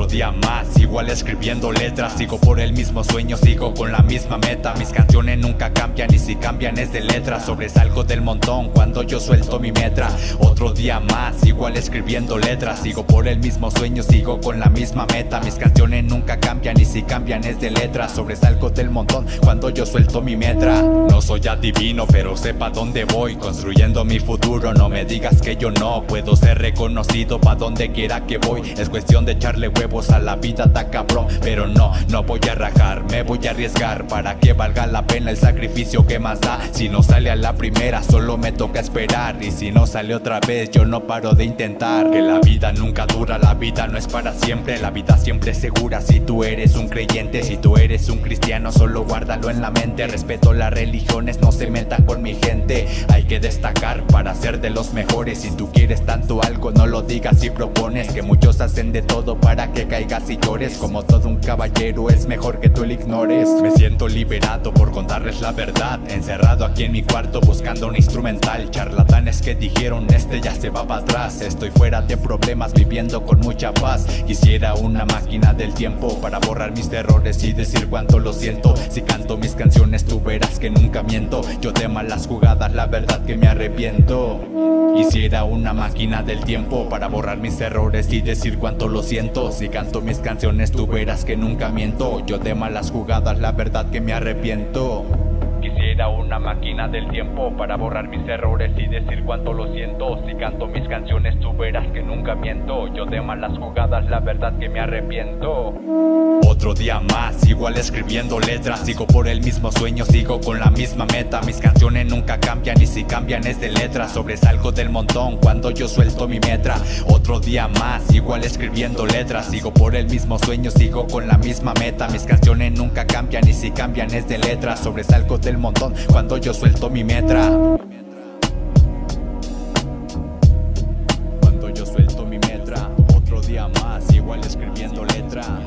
día más, igual escribiendo letras Sigo por el mismo sueño, sigo con la misma meta Mis canciones nunca cambian y si cambian es de letras Sobresalgo del montón cuando yo suelto mi metra Otro día más, igual escribiendo letras Sigo por el mismo sueño, sigo con la misma meta Mis canciones nunca cambian y si cambian es de letras Sobresalgo del montón cuando yo suelto mi metra. No soy adivino pero sepa dónde voy Construyendo mi futuro, no me digas que yo no Puedo ser reconocido pa' donde quiera que voy Es cuestión de echarle huevos a la vida, ta cabrón. Pero no, no voy a rajar, me voy a arriesgar Para que valga la pena el sacrificio que más da. Si no sale a la primera, solo me toca esperar. Y si no sale otra vez, yo no paro de intentar. Que la vida nunca dura, la vida no es para siempre. La vida siempre es segura. Si tú eres un creyente Si tú eres un cristiano, solo guárdalo en la mente. Respeto las religiones, no se metan con mi gente. Hay que destacar para ser de los mejores. Si tú quieres tanto algo, no lo digas y propones. Que muchos hacen de todo para que caigas y llores. Como todo un caballero, es mejor que tú lo ignores. Me siento liberado por contarles la verdad. Encerrado aquí en mi cuarto buscando un instrumental. Charlatanes que dijeron este ya se va para atrás. Estoy fuera de problemas viviendo con mucha paz. Quisiera una máquina del tiempo para borrar mis errores y decir cuánto lo siento. Si canto mis canciones tú verás que nunca miento. Yo de malas jugadas la verdad que me arrepiento Quisiera una máquina del tiempo para borrar mis errores y decir cuánto lo siento Si canto mis canciones tú verás que nunca miento. Yo de malas jugadas la verdad que me arrepiento. Quisiera una máquina del tiempo para borrar mis errores y decir cuánto lo siento. Si canto mis canciones tú verás que nunca miento. Yo de malas jugadas la verdad que me arrepiento otro día más. Igual escribiendo letras, sigo por el mismo sueño, sigo con la misma meta. Mis canciones nunca cambian y si cambian es de letra. Sobresalgo del montón cuando yo suelto mi metra. Otro día más, igual escribiendo letras Sigo por el mismo sueño, sigo con la misma meta. Mis canciones nunca cambian y si cambian es de letra. Sobresalgo del montón cuando yo suelto mi metra. Cuando yo suelto mi metra, otro día más, igual escribiendo letras